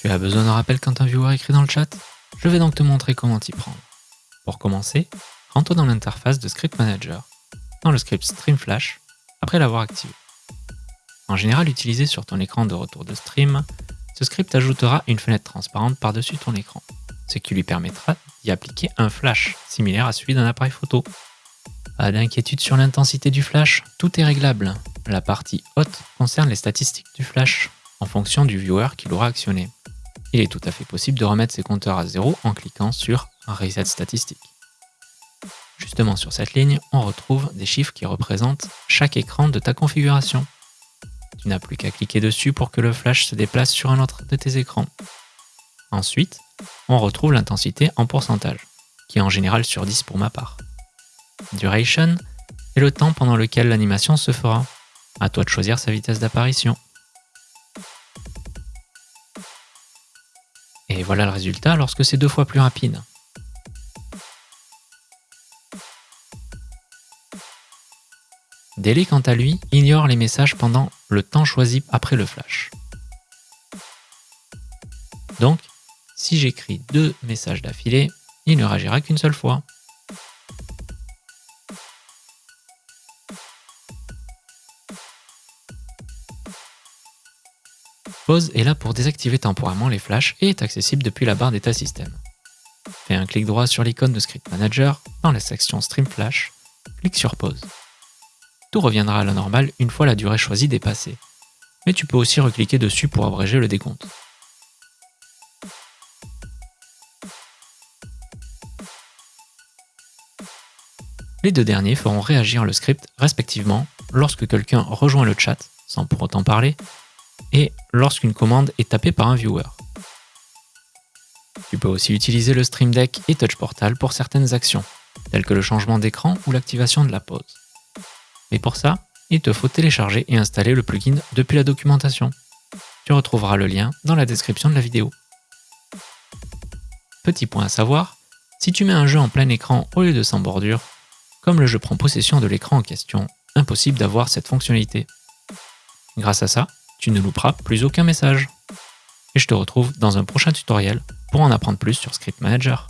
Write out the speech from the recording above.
Tu as besoin d'un rappel quand un viewer écrit dans le chat? Je vais donc te montrer comment t'y prendre. Pour commencer, rentre dans l'interface de Script Manager, dans le script StreamFlash, après l'avoir activé. En général utilisé sur ton écran de retour de stream, ce script ajoutera une fenêtre transparente par-dessus ton écran, ce qui lui permettra d'y appliquer un flash, similaire à celui d'un appareil photo. Pas d'inquiétude sur l'intensité du flash, tout est réglable. La partie haute concerne les statistiques du flash, en fonction du viewer qui l'aura actionné il est tout à fait possible de remettre ses compteurs à zéro en cliquant sur Reset statistique. Justement sur cette ligne, on retrouve des chiffres qui représentent chaque écran de ta configuration. Tu n'as plus qu'à cliquer dessus pour que le flash se déplace sur un autre de tes écrans. Ensuite, on retrouve l'intensité en pourcentage, qui est en général sur 10 pour ma part. Duration est le temps pendant lequel l'animation se fera. À toi de choisir sa vitesse d'apparition. Et voilà le résultat lorsque c'est deux fois plus rapide. Daily, quant à lui, ignore les messages pendant le temps choisi après le flash. Donc, si j'écris deux messages d'affilée, il ne réagira qu'une seule fois. Pause est là pour désactiver temporairement les flashs et est accessible depuis la barre d'état système. Fais un clic droit sur l'icône de Script Manager dans la section Stream Flash, clique sur Pause. Tout reviendra à la normale une fois la durée choisie dépassée, mais tu peux aussi recliquer dessus pour abréger le décompte. Les deux derniers feront réagir le script respectivement lorsque quelqu'un rejoint le chat, sans pour autant parler, et lorsqu'une commande est tapée par un viewer. Tu peux aussi utiliser le Stream Deck et Touch Portal pour certaines actions, telles que le changement d'écran ou l'activation de la pause. Mais pour ça, il te faut télécharger et installer le plugin depuis la documentation. Tu retrouveras le lien dans la description de la vidéo. Petit point à savoir, si tu mets un jeu en plein écran au lieu de sans bordure, comme le jeu prend possession de l'écran en question, impossible d'avoir cette fonctionnalité. Grâce à ça, tu ne louperas plus aucun message. Et je te retrouve dans un prochain tutoriel pour en apprendre plus sur Script Manager.